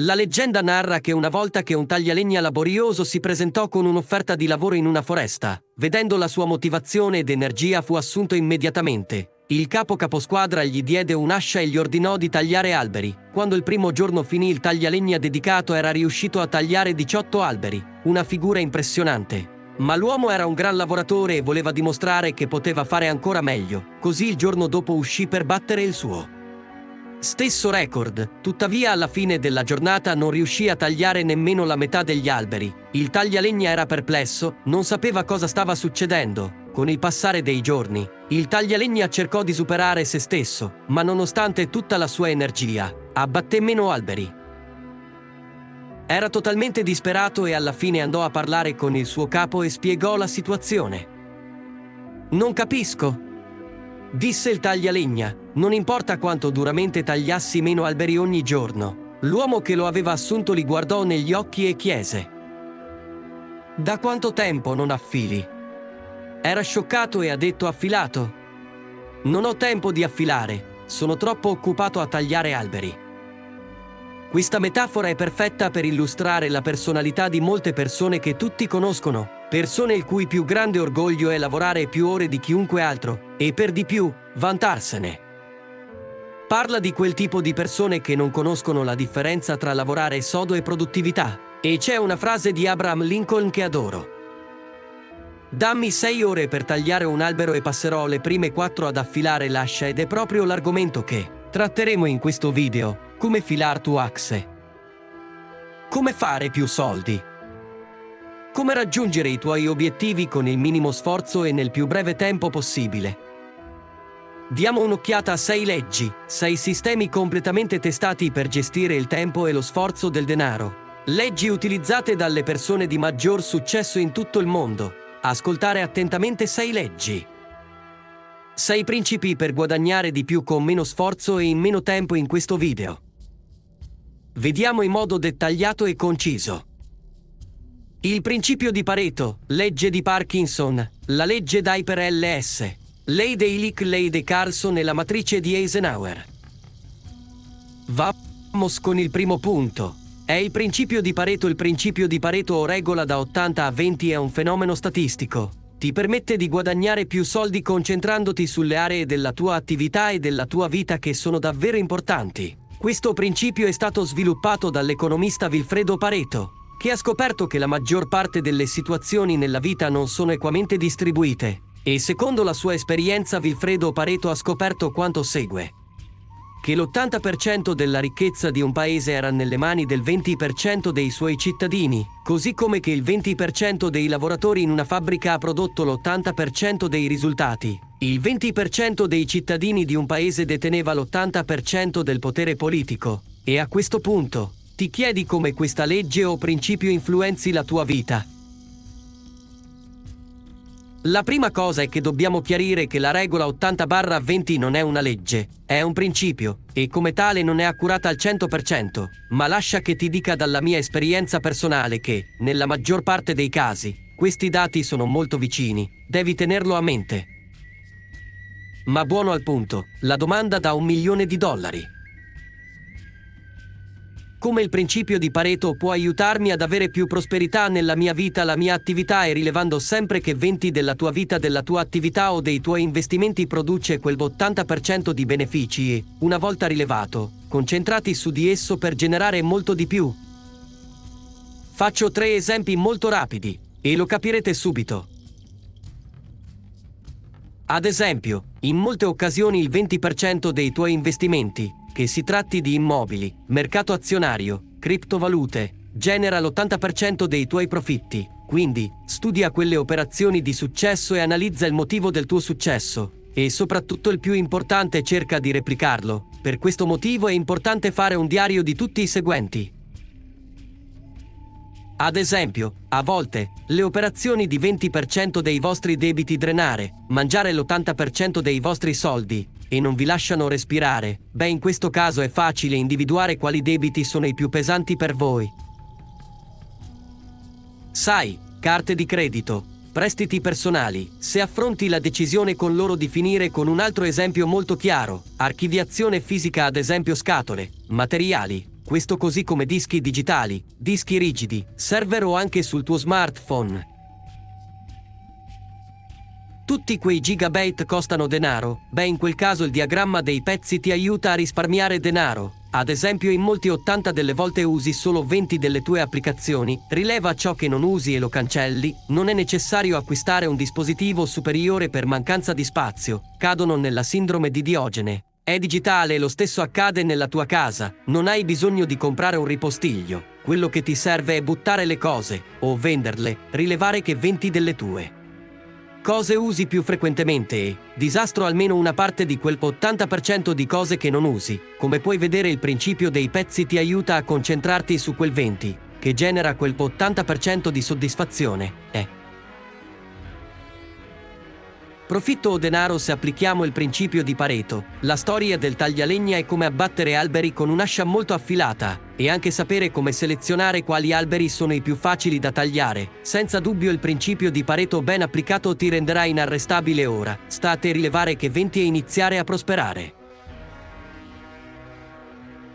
La leggenda narra che una volta che un taglialegna laborioso si presentò con un'offerta di lavoro in una foresta, vedendo la sua motivazione ed energia fu assunto immediatamente. Il capo caposquadra gli diede un'ascia e gli ordinò di tagliare alberi. Quando il primo giorno finì il taglialegna dedicato era riuscito a tagliare 18 alberi, una figura impressionante. Ma l'uomo era un gran lavoratore e voleva dimostrare che poteva fare ancora meglio, così il giorno dopo uscì per battere il suo. Stesso record, tuttavia alla fine della giornata non riuscì a tagliare nemmeno la metà degli alberi. Il taglialegna era perplesso, non sapeva cosa stava succedendo. Con il passare dei giorni, il taglialegna cercò di superare se stesso, ma nonostante tutta la sua energia, abbatté meno alberi. Era totalmente disperato e alla fine andò a parlare con il suo capo e spiegò la situazione. Non capisco, disse il taglialegna, non importa quanto duramente tagliassi meno alberi ogni giorno. L'uomo che lo aveva assunto li guardò negli occhi e chiese. Da quanto tempo non affili? Era scioccato e ha detto affilato. Non ho tempo di affilare, sono troppo occupato a tagliare alberi. Questa metafora è perfetta per illustrare la personalità di molte persone che tutti conoscono, persone il cui più grande orgoglio è lavorare più ore di chiunque altro e per di più vantarsene. Parla di quel tipo di persone che non conoscono la differenza tra lavorare sodo e produttività. E c'è una frase di Abraham Lincoln che adoro. Dammi sei ore per tagliare un albero e passerò le prime quattro ad affilare l'ascia ed è proprio l'argomento che tratteremo in questo video, come filar tu axe. Come fare più soldi? Come raggiungere i tuoi obiettivi con il minimo sforzo e nel più breve tempo possibile? Diamo un'occhiata a sei leggi, sei sistemi completamente testati per gestire il tempo e lo sforzo del denaro. Leggi utilizzate dalle persone di maggior successo in tutto il mondo. Ascoltare attentamente sei leggi. Sei principi per guadagnare di più con meno sforzo e in meno tempo in questo video. Vediamo in modo dettagliato e conciso. Il principio di Pareto, legge di Parkinson, la legge Diper LS, Leyde-Illich Leyde-Carlson e la matrice di Eisenhower. Vamos con il primo punto. È il principio di Pareto. Il principio di Pareto o regola da 80 a 20 è un fenomeno statistico. Ti permette di guadagnare più soldi concentrandoti sulle aree della tua attività e della tua vita che sono davvero importanti. Questo principio è stato sviluppato dall'economista Vilfredo Pareto, che ha scoperto che la maggior parte delle situazioni nella vita non sono equamente distribuite e secondo la sua esperienza Vilfredo Pareto ha scoperto quanto segue. Che l'80% della ricchezza di un paese era nelle mani del 20% dei suoi cittadini, così come che il 20% dei lavoratori in una fabbrica ha prodotto l'80% dei risultati. Il 20% dei cittadini di un paese deteneva l'80% del potere politico. E a questo punto, ti chiedi come questa legge o principio influenzi la tua vita. La prima cosa è che dobbiamo chiarire che la regola 80-20 non è una legge, è un principio e come tale non è accurata al 100%, ma lascia che ti dica dalla mia esperienza personale che, nella maggior parte dei casi, questi dati sono molto vicini, devi tenerlo a mente. Ma buono al punto, la domanda da un milione di dollari. Come il principio di Pareto può aiutarmi ad avere più prosperità nella mia vita, la mia attività e rilevando sempre che 20 della tua vita, della tua attività o dei tuoi investimenti produce quel 80% di benefici e, una volta rilevato, concentrati su di esso per generare molto di più. Faccio tre esempi molto rapidi e lo capirete subito. Ad esempio, in molte occasioni il 20% dei tuoi investimenti che si tratti di immobili, mercato azionario, criptovalute, genera l'80% dei tuoi profitti. Quindi, studia quelle operazioni di successo e analizza il motivo del tuo successo. E soprattutto il più importante cerca di replicarlo. Per questo motivo è importante fare un diario di tutti i seguenti. Ad esempio, a volte, le operazioni di 20% dei vostri debiti drenare, mangiare l'80% dei vostri soldi, e non vi lasciano respirare, beh in questo caso è facile individuare quali debiti sono i più pesanti per voi. Sai, carte di credito, prestiti personali, se affronti la decisione con loro di finire con un altro esempio molto chiaro, archiviazione fisica ad esempio scatole, materiali, questo così come dischi digitali, dischi rigidi, server o anche sul tuo smartphone. Tutti quei gigabyte costano denaro? Beh, in quel caso il diagramma dei pezzi ti aiuta a risparmiare denaro. Ad esempio, in molti 80 delle volte usi solo 20 delle tue applicazioni, rileva ciò che non usi e lo cancelli, non è necessario acquistare un dispositivo superiore per mancanza di spazio, cadono nella sindrome di Diogene. È digitale e lo stesso accade nella tua casa, non hai bisogno di comprare un ripostiglio, quello che ti serve è buttare le cose, o venderle, rilevare che 20 delle tue cose usi più frequentemente e disastro almeno una parte di quel 80% di cose che non usi. Come puoi vedere il principio dei pezzi ti aiuta a concentrarti su quel 20, che genera quel 80% di soddisfazione. Eh. Profitto o denaro se applichiamo il principio di Pareto. La storia del taglialegna è come abbattere alberi con un'ascia molto affilata e anche sapere come selezionare quali alberi sono i più facili da tagliare. Senza dubbio il principio di Pareto ben applicato ti renderà inarrestabile ora. Sta a te rilevare che venti e iniziare a prosperare.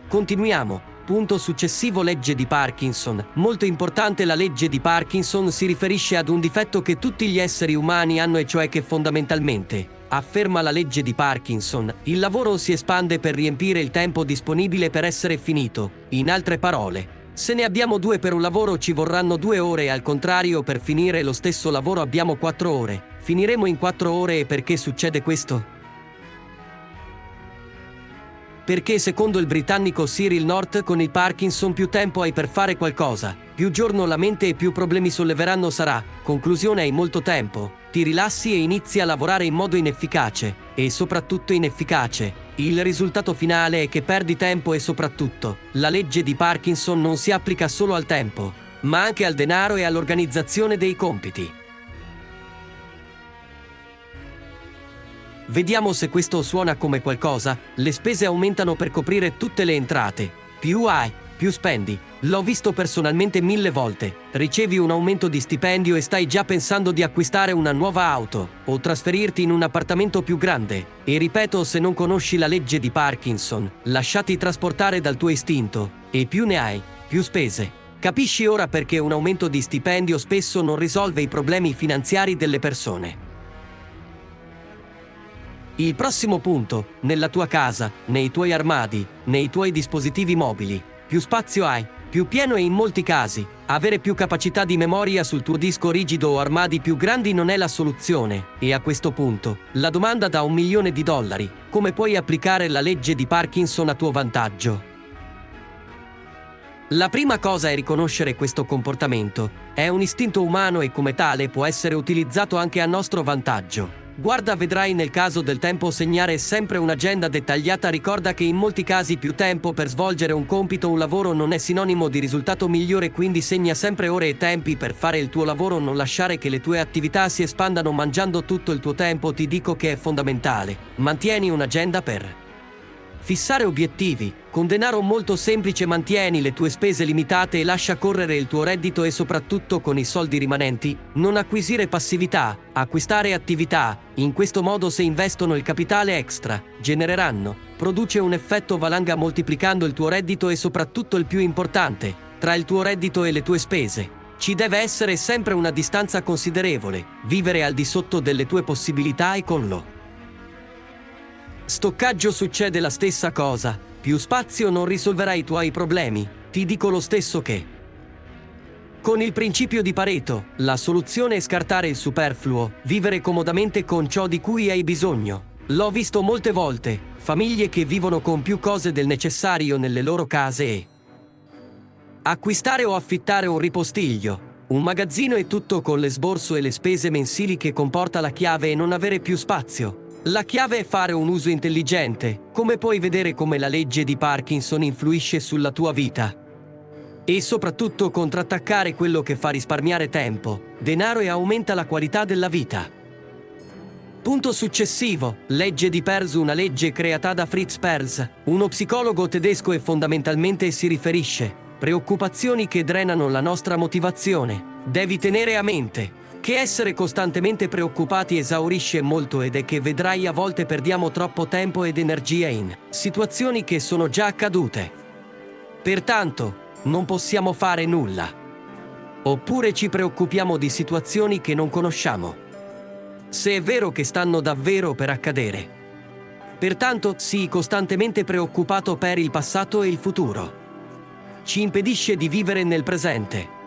Continuiamo. Punto successivo legge di Parkinson. Molto importante la legge di Parkinson si riferisce ad un difetto che tutti gli esseri umani hanno e cioè che fondamentalmente, afferma la legge di Parkinson, il lavoro si espande per riempire il tempo disponibile per essere finito. In altre parole, se ne abbiamo due per un lavoro ci vorranno due ore al contrario per finire lo stesso lavoro abbiamo quattro ore. Finiremo in quattro ore e perché succede questo? Perché secondo il britannico Cyril North con il Parkinson più tempo hai per fare qualcosa, più giorno la mente e più problemi solleveranno sarà, conclusione hai molto tempo, ti rilassi e inizi a lavorare in modo inefficace, e soprattutto inefficace. Il risultato finale è che perdi tempo e soprattutto, la legge di Parkinson non si applica solo al tempo, ma anche al denaro e all'organizzazione dei compiti. Vediamo se questo suona come qualcosa. Le spese aumentano per coprire tutte le entrate. Più hai, più spendi. L'ho visto personalmente mille volte. Ricevi un aumento di stipendio e stai già pensando di acquistare una nuova auto o trasferirti in un appartamento più grande. E ripeto, se non conosci la legge di Parkinson, lasciati trasportare dal tuo istinto. E più ne hai, più spese. Capisci ora perché un aumento di stipendio spesso non risolve i problemi finanziari delle persone. Il prossimo punto, nella tua casa, nei tuoi armadi, nei tuoi dispositivi mobili. Più spazio hai, più pieno e in molti casi, avere più capacità di memoria sul tuo disco rigido o armadi più grandi non è la soluzione. E a questo punto, la domanda da un milione di dollari, come puoi applicare la legge di Parkinson a tuo vantaggio? La prima cosa è riconoscere questo comportamento. È un istinto umano e come tale può essere utilizzato anche a nostro vantaggio. Guarda vedrai nel caso del tempo segnare sempre un'agenda dettagliata ricorda che in molti casi più tempo per svolgere un compito o un lavoro non è sinonimo di risultato migliore quindi segna sempre ore e tempi per fare il tuo lavoro non lasciare che le tue attività si espandano mangiando tutto il tuo tempo ti dico che è fondamentale. Mantieni un'agenda per Fissare obiettivi. Con denaro molto semplice mantieni le tue spese limitate e lascia correre il tuo reddito e soprattutto con i soldi rimanenti, non acquisire passività, acquistare attività. In questo modo se investono il capitale extra, genereranno. Produce un effetto valanga moltiplicando il tuo reddito e soprattutto il più importante, tra il tuo reddito e le tue spese. Ci deve essere sempre una distanza considerevole, vivere al di sotto delle tue possibilità e con lo Stoccaggio succede la stessa cosa. Più spazio non risolverà i tuoi problemi. Ti dico lo stesso che... Con il principio di Pareto, la soluzione è scartare il superfluo, vivere comodamente con ciò di cui hai bisogno. L'ho visto molte volte, famiglie che vivono con più cose del necessario nelle loro case e... Acquistare o affittare un ripostiglio, un magazzino e tutto con l'esborso e le spese mensili che comporta la chiave e non avere più spazio. La chiave è fare un uso intelligente, come puoi vedere come la legge di Parkinson influisce sulla tua vita. E soprattutto contrattaccare quello che fa risparmiare tempo, denaro e aumenta la qualità della vita. Punto successivo, legge di Perls, una legge creata da Fritz Perls, uno psicologo tedesco e fondamentalmente si riferisce preoccupazioni che drenano la nostra motivazione. Devi tenere a mente che essere costantemente preoccupati esaurisce molto ed è che vedrai a volte perdiamo troppo tempo ed energia in situazioni che sono già accadute. Pertanto, non possiamo fare nulla. Oppure ci preoccupiamo di situazioni che non conosciamo. Se è vero che stanno davvero per accadere. Pertanto, sii costantemente preoccupato per il passato e il futuro. Ci impedisce di vivere nel presente.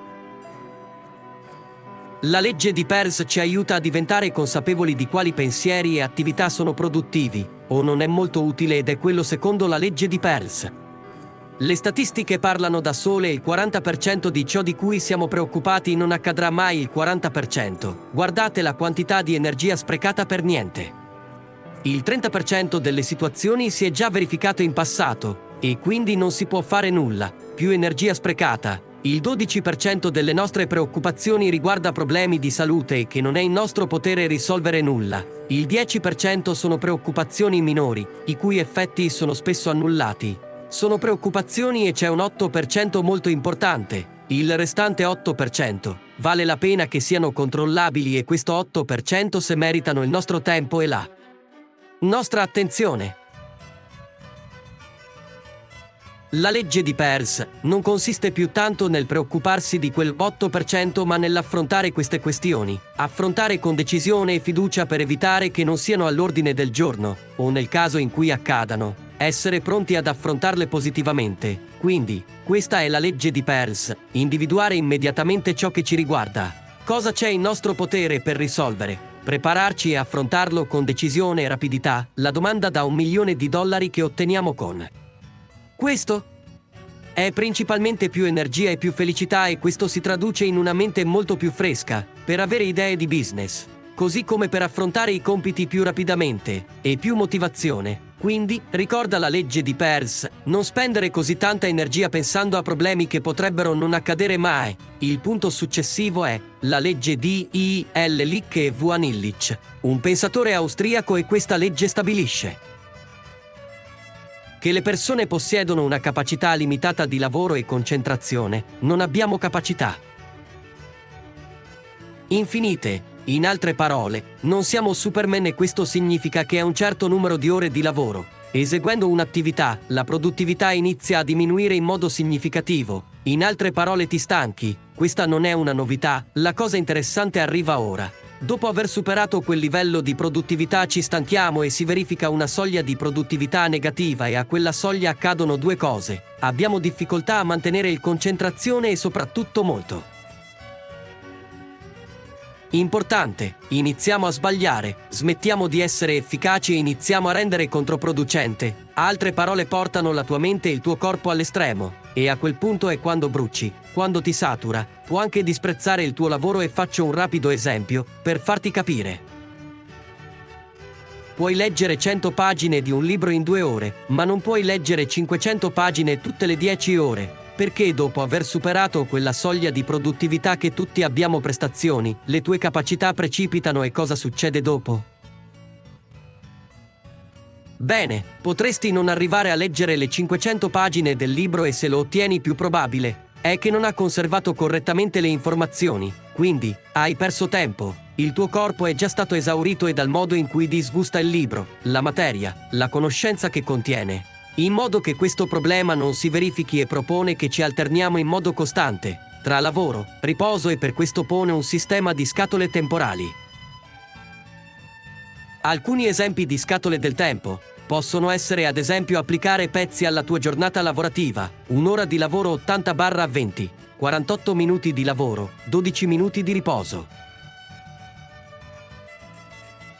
La legge di Peirce ci aiuta a diventare consapevoli di quali pensieri e attività sono produttivi, o non è molto utile ed è quello secondo la legge di Peirce. Le statistiche parlano da sole il 40% di ciò di cui siamo preoccupati non accadrà mai il 40%. Guardate la quantità di energia sprecata per niente. Il 30% delle situazioni si è già verificato in passato e quindi non si può fare nulla. Più energia sprecata, il 12% delle nostre preoccupazioni riguarda problemi di salute che non è in nostro potere risolvere nulla. Il 10% sono preoccupazioni minori, i cui effetti sono spesso annullati. Sono preoccupazioni e c'è un 8% molto importante. Il restante 8% vale la pena che siano controllabili e questo 8% se meritano il nostro tempo e la nostra attenzione. La legge di Peirce non consiste più tanto nel preoccuparsi di quel 8% ma nell'affrontare queste questioni, affrontare con decisione e fiducia per evitare che non siano all'ordine del giorno, o nel caso in cui accadano, essere pronti ad affrontarle positivamente. Quindi, questa è la legge di Peirce, individuare immediatamente ciò che ci riguarda. Cosa c'è in nostro potere per risolvere? Prepararci e affrontarlo con decisione e rapidità, la domanda da un milione di dollari che otteniamo con questo è principalmente più energia e più felicità e questo si traduce in una mente molto più fresca, per avere idee di business, così come per affrontare i compiti più rapidamente e più motivazione. Quindi, ricorda la legge di Peirce, non spendere così tanta energia pensando a problemi che potrebbero non accadere mai. Il punto successivo è la legge di I. L. Lick e V. Illich, un pensatore austriaco e questa legge stabilisce che le persone possiedono una capacità limitata di lavoro e concentrazione, non abbiamo capacità infinite. In altre parole, non siamo Superman e questo significa che a un certo numero di ore di lavoro, eseguendo un'attività, la produttività inizia a diminuire in modo significativo. In altre parole ti stanchi. Questa non è una novità, la cosa interessante arriva ora. Dopo aver superato quel livello di produttività ci stanchiamo e si verifica una soglia di produttività negativa e a quella soglia accadono due cose. Abbiamo difficoltà a mantenere il concentrazione e soprattutto molto. Importante, iniziamo a sbagliare, smettiamo di essere efficaci e iniziamo a rendere controproducente. Altre parole portano la tua mente e il tuo corpo all'estremo. E a quel punto è quando bruci, quando ti satura, può anche disprezzare il tuo lavoro e faccio un rapido esempio per farti capire. Puoi leggere 100 pagine di un libro in due ore, ma non puoi leggere 500 pagine tutte le 10 ore, perché dopo aver superato quella soglia di produttività che tutti abbiamo prestazioni, le tue capacità precipitano e cosa succede dopo? Bene, potresti non arrivare a leggere le 500 pagine del libro e se lo ottieni più probabile è che non ha conservato correttamente le informazioni, quindi hai perso tempo. Il tuo corpo è già stato esaurito e dal modo in cui disgusta il libro, la materia, la conoscenza che contiene. In modo che questo problema non si verifichi e propone che ci alterniamo in modo costante tra lavoro, riposo e per questo pone un sistema di scatole temporali. Alcuni esempi di scatole del tempo Possono essere ad esempio applicare pezzi alla tua giornata lavorativa, un'ora di lavoro 80-20, 48 minuti di lavoro, 12 minuti di riposo.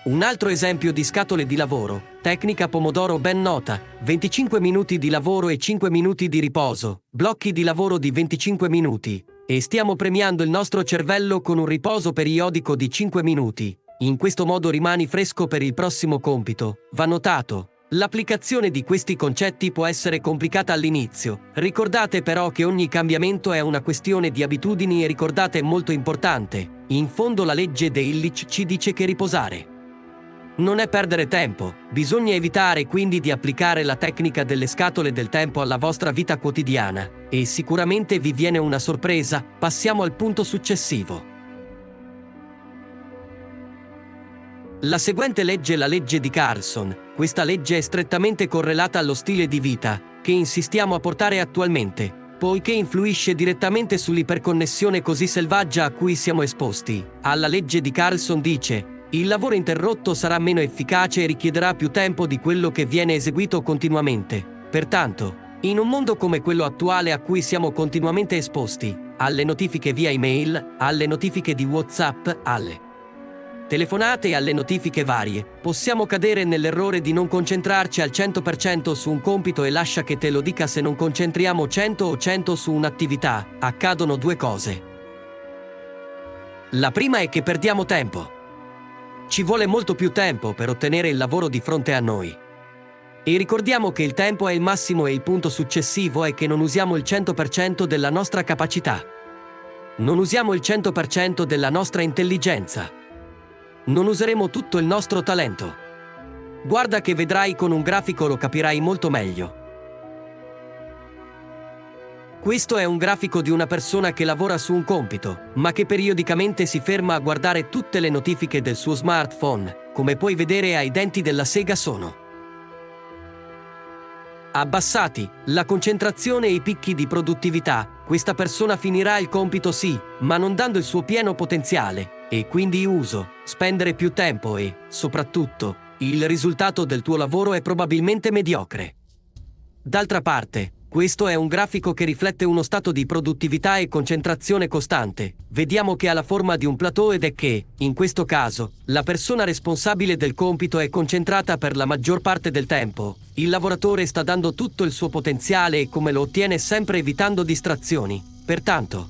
Un altro esempio di scatole di lavoro, tecnica pomodoro ben nota, 25 minuti di lavoro e 5 minuti di riposo, blocchi di lavoro di 25 minuti, e stiamo premiando il nostro cervello con un riposo periodico di 5 minuti. In questo modo rimani fresco per il prossimo compito. Va notato, L'applicazione di questi concetti può essere complicata all'inizio. Ricordate però che ogni cambiamento è una questione di abitudini e ricordate molto importante. In fondo la legge de Illich ci dice che riposare non è perdere tempo, bisogna evitare quindi di applicare la tecnica delle scatole del tempo alla vostra vita quotidiana e sicuramente vi viene una sorpresa, passiamo al punto successivo. La seguente legge è la legge di Carlson. Questa legge è strettamente correlata allo stile di vita. che insistiamo a portare attualmente, poiché influisce direttamente sull'iperconnessione così selvaggia a cui siamo esposti. Alla legge di Carlson dice, il lavoro interrotto sarà meno efficace e richiederà più tempo di quello che viene eseguito continuamente. Pertanto, in un mondo come quello attuale a cui siamo continuamente esposti, alle notifiche via email, alle notifiche di WhatsApp, alle telefonate e alle notifiche varie, possiamo cadere nell'errore di non concentrarci al 100% su un compito e lascia che te lo dica se non concentriamo 100 o 100 su un'attività, accadono due cose. La prima è che perdiamo tempo. Ci vuole molto più tempo per ottenere il lavoro di fronte a noi. E ricordiamo che il tempo è il massimo e il punto successivo è che non usiamo il 100% della nostra capacità. Non usiamo il 100% della nostra intelligenza. Non useremo tutto il nostro talento. Guarda che vedrai con un grafico lo capirai molto meglio. Questo è un grafico di una persona che lavora su un compito, ma che periodicamente si ferma a guardare tutte le notifiche del suo smartphone. Come puoi vedere ai denti della sega sono abbassati, la concentrazione e i picchi di produttività, questa persona finirà il compito sì, ma non dando il suo pieno potenziale, e quindi uso, spendere più tempo e, soprattutto, il risultato del tuo lavoro è probabilmente mediocre. D'altra parte, questo è un grafico che riflette uno stato di produttività e concentrazione costante. Vediamo che ha la forma di un plateau ed è che, in questo caso, la persona responsabile del compito è concentrata per la maggior parte del tempo. Il lavoratore sta dando tutto il suo potenziale e come lo ottiene sempre evitando distrazioni. Pertanto,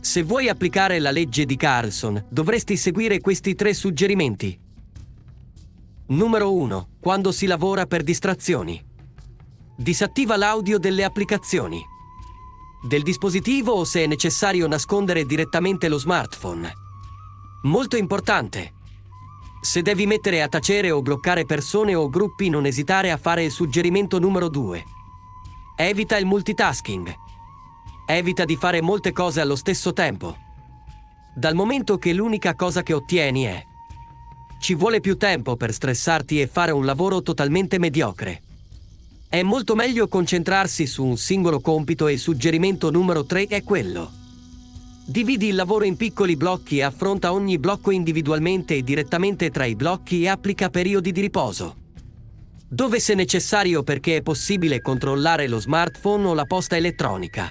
se vuoi applicare la legge di Carlson, dovresti seguire questi tre suggerimenti. Numero 1. Quando si lavora per distrazioni. Disattiva l'audio delle applicazioni. Del dispositivo o se è necessario nascondere direttamente lo smartphone. Molto importante. Se devi mettere a tacere o bloccare persone o gruppi non esitare a fare il suggerimento numero 2. Evita il multitasking. Evita di fare molte cose allo stesso tempo. Dal momento che l'unica cosa che ottieni è ci vuole più tempo per stressarti e fare un lavoro totalmente mediocre. È molto meglio concentrarsi su un singolo compito e il suggerimento numero 3 è quello. Dividi il lavoro in piccoli blocchi e affronta ogni blocco individualmente e direttamente tra i blocchi e applica periodi di riposo. Dove se necessario perché è possibile controllare lo smartphone o la posta elettronica.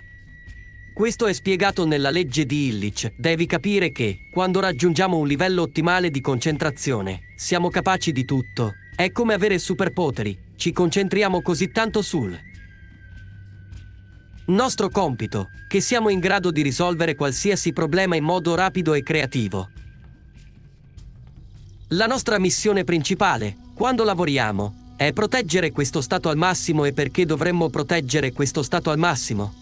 Questo è spiegato nella legge di Illich. Devi capire che, quando raggiungiamo un livello ottimale di concentrazione, siamo capaci di tutto. È come avere superpoteri, ci concentriamo così tanto sul nostro compito che siamo in grado di risolvere qualsiasi problema in modo rapido e creativo. La nostra missione principale, quando lavoriamo, è proteggere questo stato al massimo e perché dovremmo proteggere questo stato al massimo?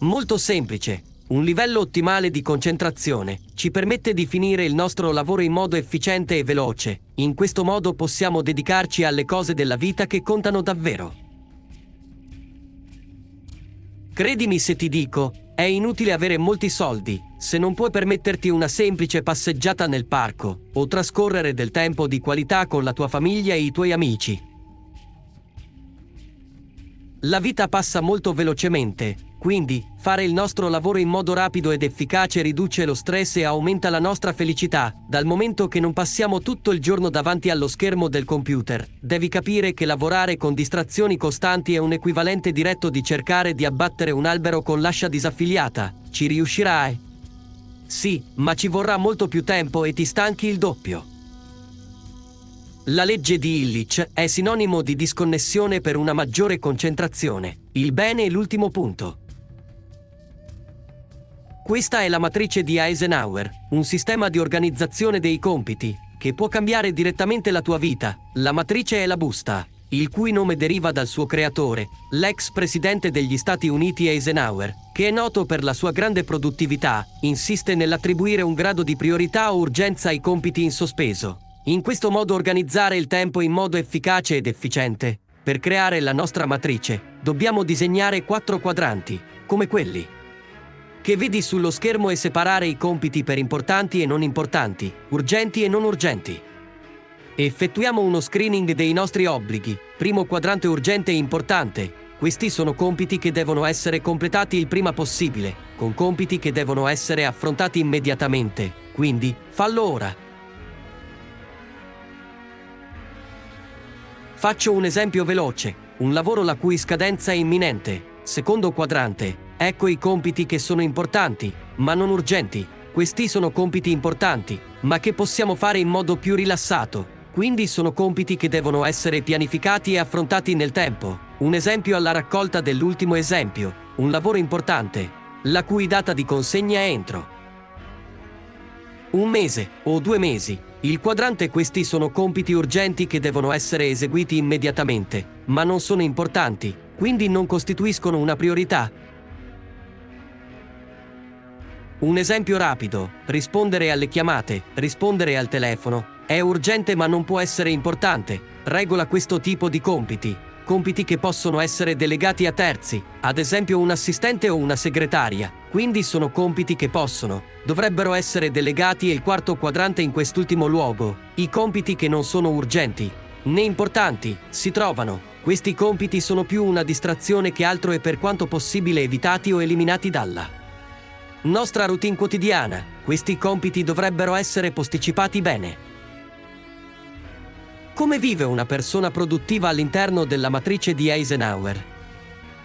Molto semplice, un livello ottimale di concentrazione ci permette di finire il nostro lavoro in modo efficiente e veloce. In questo modo possiamo dedicarci alle cose della vita che contano davvero. Credimi se ti dico, è inutile avere molti soldi se non puoi permetterti una semplice passeggiata nel parco o trascorrere del tempo di qualità con la tua famiglia e i tuoi amici. La vita passa molto velocemente quindi, fare il nostro lavoro in modo rapido ed efficace riduce lo stress e aumenta la nostra felicità, dal momento che non passiamo tutto il giorno davanti allo schermo del computer. Devi capire che lavorare con distrazioni costanti è un equivalente diretto di cercare di abbattere un albero con l'ascia disaffiliata. Ci riuscirai? Sì, ma ci vorrà molto più tempo e ti stanchi il doppio. La legge di Illich è sinonimo di disconnessione per una maggiore concentrazione. Il bene è l'ultimo punto. Questa è la matrice di Eisenhower, un sistema di organizzazione dei compiti, che può cambiare direttamente la tua vita. La matrice è la busta, il cui nome deriva dal suo creatore, l'ex presidente degli Stati Uniti Eisenhower, che è noto per la sua grande produttività, insiste nell'attribuire un grado di priorità o urgenza ai compiti in sospeso. In questo modo organizzare il tempo in modo efficace ed efficiente. Per creare la nostra matrice, dobbiamo disegnare quattro quadranti, come quelli che vedi sullo schermo e separare i compiti per importanti e non importanti, urgenti e non urgenti. Effettuiamo uno screening dei nostri obblighi, Primo quadrante urgente e importante. Questi sono compiti che devono essere completati il prima possibile, con compiti che devono essere affrontati immediatamente. Quindi, fallo ora. Faccio un esempio veloce, un lavoro la cui scadenza è imminente. Secondo quadrante, ecco i compiti che sono importanti, ma non urgenti. Questi sono compiti importanti, ma che possiamo fare in modo più rilassato. Quindi sono compiti che devono essere pianificati e affrontati nel tempo. Un esempio alla raccolta dell'ultimo esempio, un lavoro importante, la cui data di consegna è entro un mese o due mesi. Il quadrante questi sono compiti urgenti che devono essere eseguiti immediatamente, ma non sono importanti, quindi non costituiscono una priorità. Un esempio rapido, rispondere alle chiamate, rispondere al telefono, è urgente ma non può essere importante, regola questo tipo di compiti, compiti che possono essere delegati a terzi, ad esempio un assistente o una segretaria, quindi sono compiti che possono, dovrebbero essere delegati e il quarto quadrante in quest'ultimo luogo, i compiti che non sono urgenti, né importanti, si trovano. Questi compiti sono più una distrazione che altro e per quanto possibile evitati o eliminati dalla nostra routine quotidiana. Questi compiti dovrebbero essere posticipati bene. Come vive una persona produttiva all'interno della matrice di Eisenhower?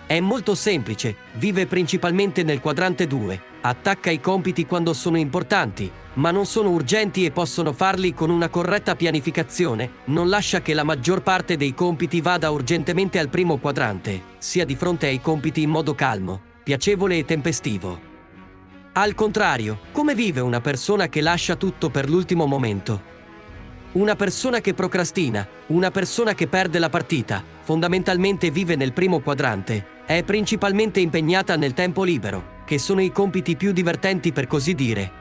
È molto semplice, vive principalmente nel quadrante 2, attacca i compiti quando sono importanti, ma non sono urgenti e possono farli con una corretta pianificazione, non lascia che la maggior parte dei compiti vada urgentemente al primo quadrante, sia di fronte ai compiti in modo calmo, piacevole e tempestivo. Al contrario, come vive una persona che lascia tutto per l'ultimo momento? Una persona che procrastina, una persona che perde la partita, fondamentalmente vive nel primo quadrante, è principalmente impegnata nel tempo libero, che sono i compiti più divertenti per così dire.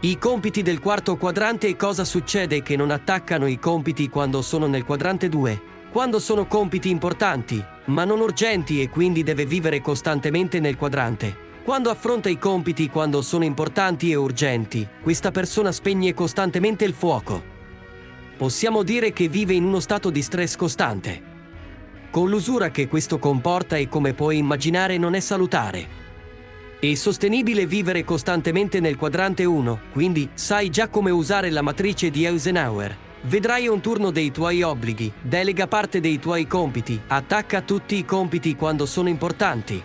I compiti del quarto quadrante e cosa succede che non attaccano i compiti quando sono nel quadrante 2? Quando sono compiti importanti, ma non urgenti e quindi deve vivere costantemente nel quadrante. Quando affronta i compiti quando sono importanti e urgenti, questa persona spegne costantemente il fuoco. Possiamo dire che vive in uno stato di stress costante. Con l'usura che questo comporta e come puoi immaginare non è salutare. È sostenibile vivere costantemente nel quadrante 1, quindi sai già come usare la matrice di Eisenhower. Vedrai un turno dei tuoi obblighi, delega parte dei tuoi compiti, attacca tutti i compiti quando sono importanti,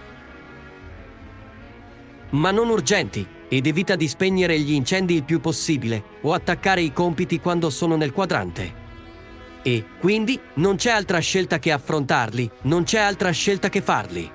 ma non urgenti, ed evita di spegnere gli incendi il più possibile o attaccare i compiti quando sono nel quadrante. E, quindi, non c'è altra scelta che affrontarli, non c'è altra scelta che farli.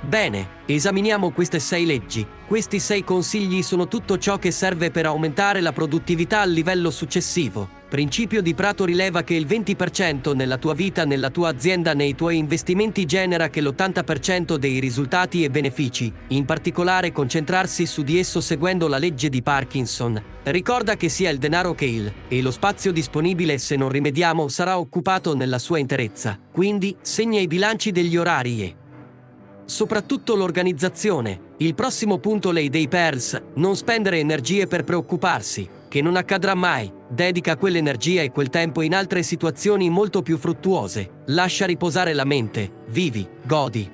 Bene, esaminiamo queste sei leggi. Questi sei consigli sono tutto ciò che serve per aumentare la produttività al livello successivo. Principio di Prato rileva che il 20% nella tua vita, nella tua azienda, nei tuoi investimenti genera che l'80% dei risultati e benefici, in particolare concentrarsi su di esso seguendo la legge di Parkinson. Ricorda che sia il denaro che il e lo spazio disponibile se non rimediamo sarà occupato nella sua interezza. Quindi segna i bilanci degli orari e soprattutto l'organizzazione. Il prossimo punto lei dei Pearls, non spendere energie per preoccuparsi, che non accadrà mai. Dedica quell'energia e quel tempo in altre situazioni molto più fruttuose. Lascia riposare la mente, vivi, godi.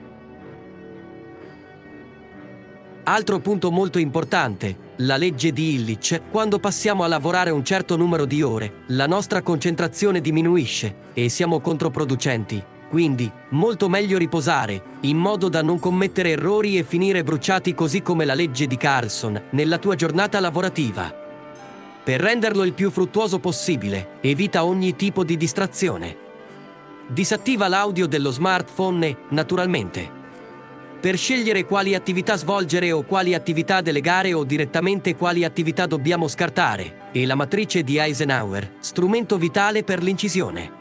Altro punto molto importante, la legge di Illich, quando passiamo a lavorare un certo numero di ore, la nostra concentrazione diminuisce e siamo controproducenti. Quindi, molto meglio riposare, in modo da non commettere errori e finire bruciati così come la legge di Carlson, nella tua giornata lavorativa. Per renderlo il più fruttuoso possibile, evita ogni tipo di distrazione. Disattiva l'audio dello smartphone naturalmente, per scegliere quali attività svolgere o quali attività delegare o direttamente quali attività dobbiamo scartare, e la matrice di Eisenhower, strumento vitale per l'incisione.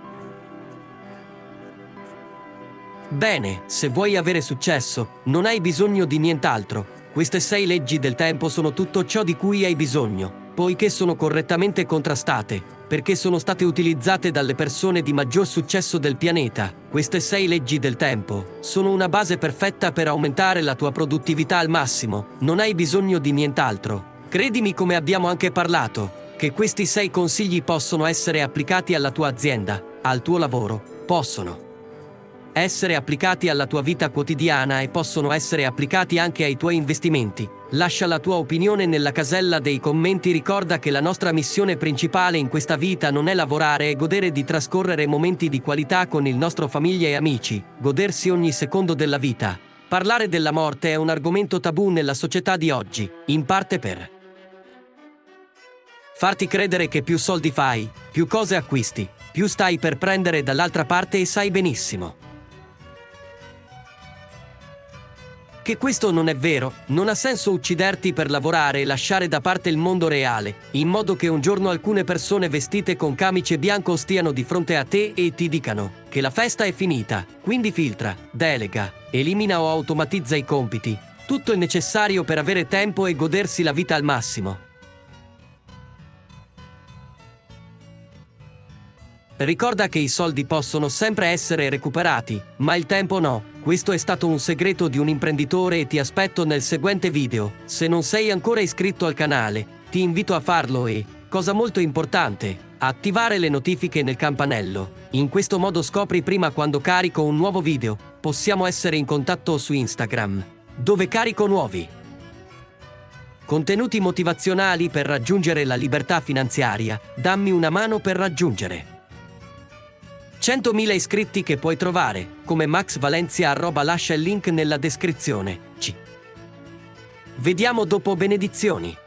Bene, se vuoi avere successo, non hai bisogno di nient'altro. Queste sei leggi del tempo sono tutto ciò di cui hai bisogno poiché sono correttamente contrastate, perché sono state utilizzate dalle persone di maggior successo del pianeta, queste sei leggi del tempo sono una base perfetta per aumentare la tua produttività al massimo, non hai bisogno di nient'altro. Credimi come abbiamo anche parlato, che questi sei consigli possono essere applicati alla tua azienda, al tuo lavoro, possono essere applicati alla tua vita quotidiana e possono essere applicati anche ai tuoi investimenti. Lascia la tua opinione nella casella dei commenti, ricorda che la nostra missione principale in questa vita non è lavorare e godere di trascorrere momenti di qualità con il nostro famiglia e amici, godersi ogni secondo della vita. Parlare della morte è un argomento tabù nella società di oggi, in parte per farti credere che più soldi fai, più cose acquisti, più stai per prendere dall'altra parte e sai benissimo Che questo non è vero, non ha senso ucciderti per lavorare e lasciare da parte il mondo reale, in modo che un giorno alcune persone vestite con camice bianco stiano di fronte a te e ti dicano che la festa è finita, quindi filtra, delega, elimina o automatizza i compiti, tutto il necessario per avere tempo e godersi la vita al massimo. Ricorda che i soldi possono sempre essere recuperati, ma il tempo no. Questo è stato un segreto di un imprenditore e ti aspetto nel seguente video. Se non sei ancora iscritto al canale, ti invito a farlo e, cosa molto importante, attivare le notifiche nel campanello. In questo modo scopri prima quando carico un nuovo video. Possiamo essere in contatto su Instagram, dove carico nuovi contenuti motivazionali per raggiungere la libertà finanziaria. Dammi una mano per raggiungere 100.000 iscritti che puoi trovare, come Max Valencia arroba lascia il link nella descrizione. C. Vediamo dopo benedizioni.